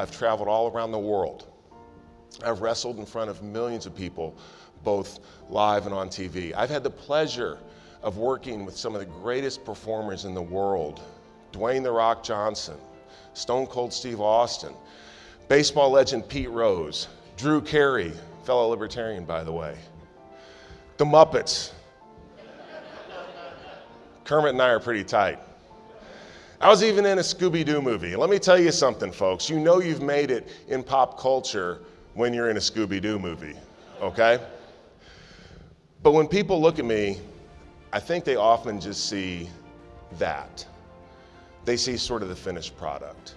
I've traveled all around the world. I've wrestled in front of millions of people, both live and on TV. I've had the pleasure of working with some of the greatest performers in the world Dwayne The Rock Johnson, Stone Cold Steve Austin, baseball legend Pete Rose, Drew Carey, fellow libertarian, by the way, the Muppets. Kermit and I are pretty tight. I was even in a Scooby Doo movie. Let me tell you something, folks. You know you've made it in pop culture when you're in a Scooby Doo movie, okay? But when people look at me, I think they often just see that. They see sort of the finished product.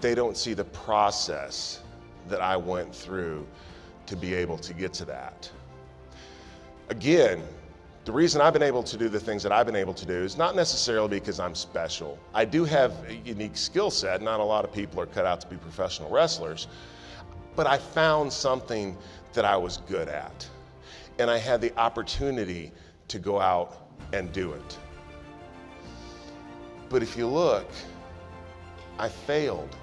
They don't see the process that I went through to be able to get to that. Again, the reason I've been able to do the things that I've been able to do is not necessarily because I'm special. I do have a unique skill set. Not a lot of people are cut out to be professional wrestlers. But I found something that I was good at. And I had the opportunity to go out and do it. But if you look, I failed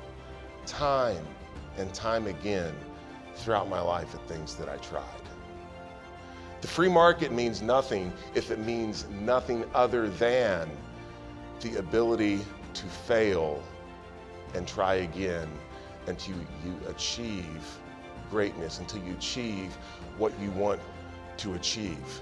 time and time again throughout my life at things that I tried. The free market means nothing if it means nothing other than the ability to fail and try again until you achieve greatness, until you achieve what you want to achieve.